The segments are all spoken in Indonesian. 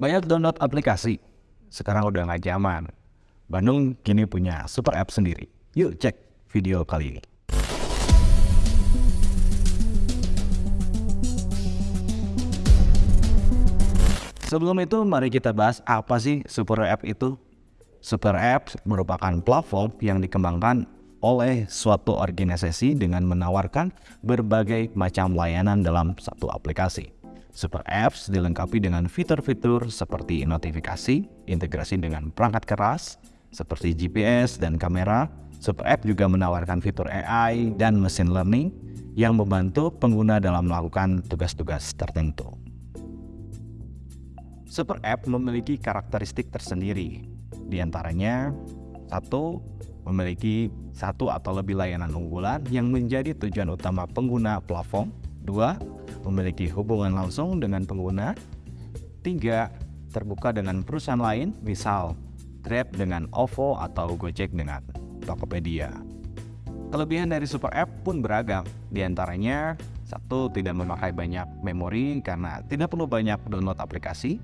Banyak download aplikasi, sekarang udah nggak zaman. Bandung kini punya super app sendiri. Yuk cek video kali ini. Sebelum itu, mari kita bahas apa sih super app itu. Super app merupakan platform yang dikembangkan oleh suatu organisasi dengan menawarkan berbagai macam layanan dalam satu aplikasi. Super apps dilengkapi dengan fitur-fitur seperti notifikasi, integrasi dengan perangkat keras, seperti GPS dan kamera. Super app juga menawarkan fitur AI dan machine learning yang membantu pengguna dalam melakukan tugas-tugas tertentu. Super app memiliki karakteristik tersendiri, di antaranya satu, memiliki satu atau lebih layanan unggulan yang menjadi tujuan utama pengguna platform. Dua, memiliki hubungan langsung dengan pengguna. Tiga, terbuka dengan perusahaan lain, misal Grab dengan OVO atau Gojek dengan Tokopedia. Kelebihan dari Super App pun beragam, di antaranya satu tidak memakai banyak memori karena tidak perlu banyak download aplikasi,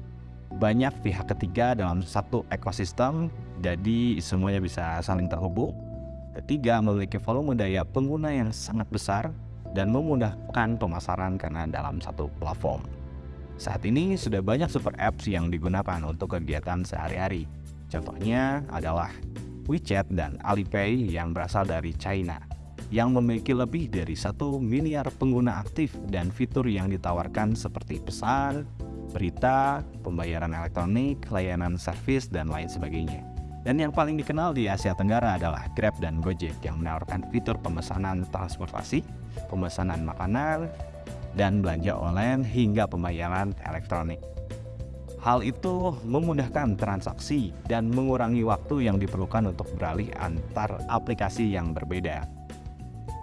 banyak pihak ketiga dalam satu ekosistem, jadi semuanya bisa saling terhubung. Ketiga, memiliki volume daya pengguna yang sangat besar dan memudahkan pemasaran karena dalam satu platform. Saat ini sudah banyak super apps yang digunakan untuk kegiatan sehari-hari. Contohnya adalah WeChat dan Alipay yang berasal dari China yang memiliki lebih dari satu miliar pengguna aktif dan fitur yang ditawarkan seperti pesan, berita, pembayaran elektronik, layanan servis, dan lain sebagainya. Dan yang paling dikenal di Asia Tenggara adalah Grab dan Gojek yang menawarkan fitur pemesanan transportasi, pemesanan makanan, dan belanja online hingga pembayaran elektronik. Hal itu memudahkan transaksi dan mengurangi waktu yang diperlukan untuk beralih antar aplikasi yang berbeda.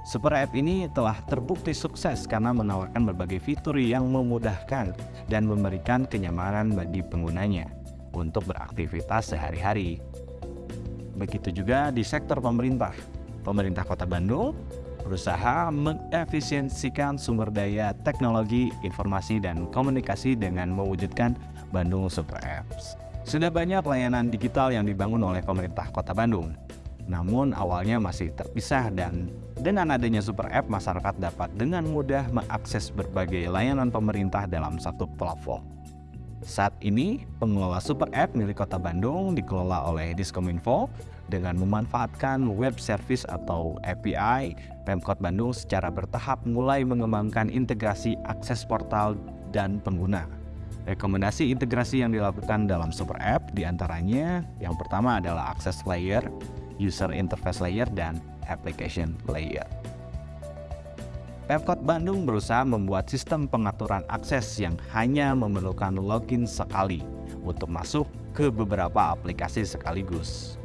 Super App ini telah terbukti sukses karena menawarkan berbagai fitur yang memudahkan dan memberikan kenyamanan bagi penggunanya untuk beraktivitas sehari-hari. Begitu juga di sektor pemerintah. Pemerintah Kota Bandung berusaha mengefisiensikan sumber daya teknologi, informasi, dan komunikasi dengan mewujudkan Bandung Super Apps. Sudah banyak layanan digital yang dibangun oleh pemerintah Kota Bandung, namun awalnya masih terpisah dan dengan adanya super app masyarakat dapat dengan mudah mengakses berbagai layanan pemerintah dalam satu platform. Saat ini, pengelola super app milik Kota Bandung dikelola oleh Diskominfo dengan memanfaatkan web service atau API, Pemkot Bandung secara bertahap mulai mengembangkan integrasi akses portal dan pengguna. Rekomendasi integrasi yang dilakukan dalam super app di antaranya yang pertama adalah akses layer, user interface layer, dan application layer. Pemkot Bandung berusaha membuat sistem pengaturan akses yang hanya memerlukan login sekali untuk masuk ke beberapa aplikasi sekaligus.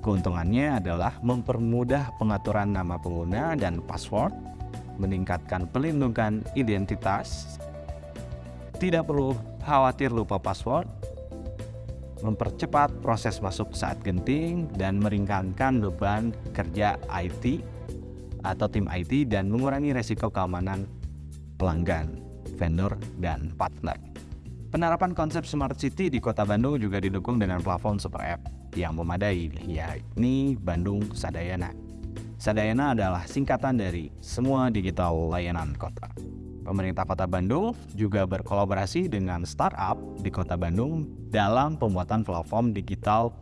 Keuntungannya adalah mempermudah pengaturan nama pengguna dan password, meningkatkan pelindungan identitas, tidak perlu khawatir lupa password, mempercepat proses masuk saat genting, dan meringankan beban kerja IT atau tim IT dan mengurangi resiko keamanan pelanggan, vendor, dan partner. Penerapan konsep Smart City di kota Bandung juga didukung dengan platform super app yang memadai, yakni Bandung Sadayana. Sadayana adalah singkatan dari semua digital layanan kota. Pemerintah Kota Bandung juga berkolaborasi dengan startup di Kota Bandung dalam pembuatan platform digital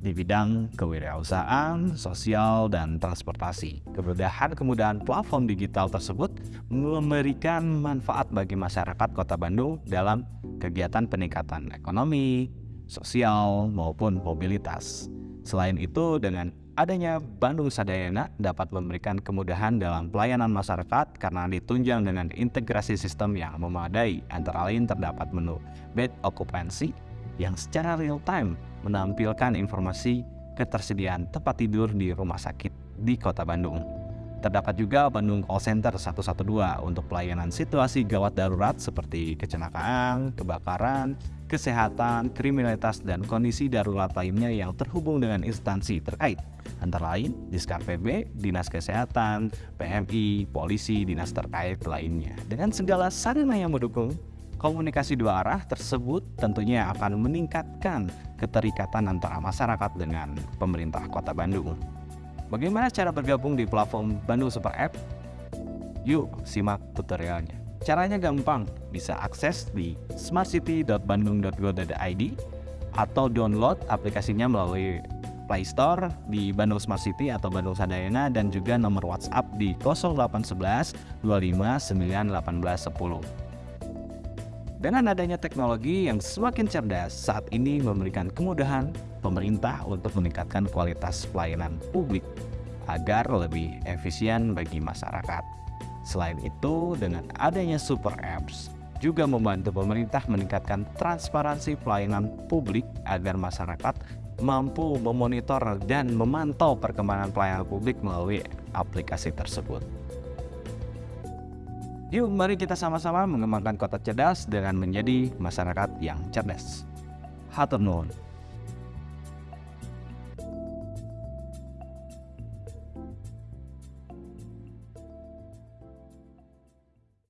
di bidang kewirausahaan, sosial, dan transportasi. Kemudahan-kemudahan platform digital tersebut memberikan manfaat bagi masyarakat Kota Bandung dalam kegiatan peningkatan ekonomi, sosial, maupun mobilitas. Selain itu, dengan adanya Bandung Sadayana dapat memberikan kemudahan dalam pelayanan masyarakat karena ditunjang dengan integrasi sistem yang memadai antara lain terdapat menu bed occupancy yang secara real time menampilkan informasi ketersediaan tempat tidur di rumah sakit di kota Bandung. Terdapat juga Bandung Call Center 112 untuk pelayanan situasi gawat darurat seperti kecelakaan, kebakaran, kesehatan, kriminalitas, dan kondisi darurat lainnya yang terhubung dengan instansi terkait. Antara lain, Diskar PB, Dinas Kesehatan, PMI, Polisi, Dinas terkait lainnya. Dengan segala sarana yang mendukung, Komunikasi dua arah tersebut tentunya akan meningkatkan keterikatan antara masyarakat dengan pemerintah Kota Bandung. Bagaimana cara bergabung di platform Bandung Super App? Yuk, simak tutorialnya. Caranya gampang, bisa akses di smartcity.bandung.go.id atau download aplikasinya melalui Play Store di Bandung Smart City atau Bandung Sadayana dan juga nomor WhatsApp di 0811 25 10. Dengan adanya teknologi yang semakin cerdas, saat ini memberikan kemudahan pemerintah untuk meningkatkan kualitas pelayanan publik agar lebih efisien bagi masyarakat. Selain itu, dengan adanya super apps juga membantu pemerintah meningkatkan transparansi pelayanan publik agar masyarakat mampu memonitor dan memantau perkembangan pelayanan publik melalui aplikasi tersebut. Yuk mari kita sama-sama mengembangkan kota cerdas dengan menjadi masyarakat yang cerdas. Hatur nuhun.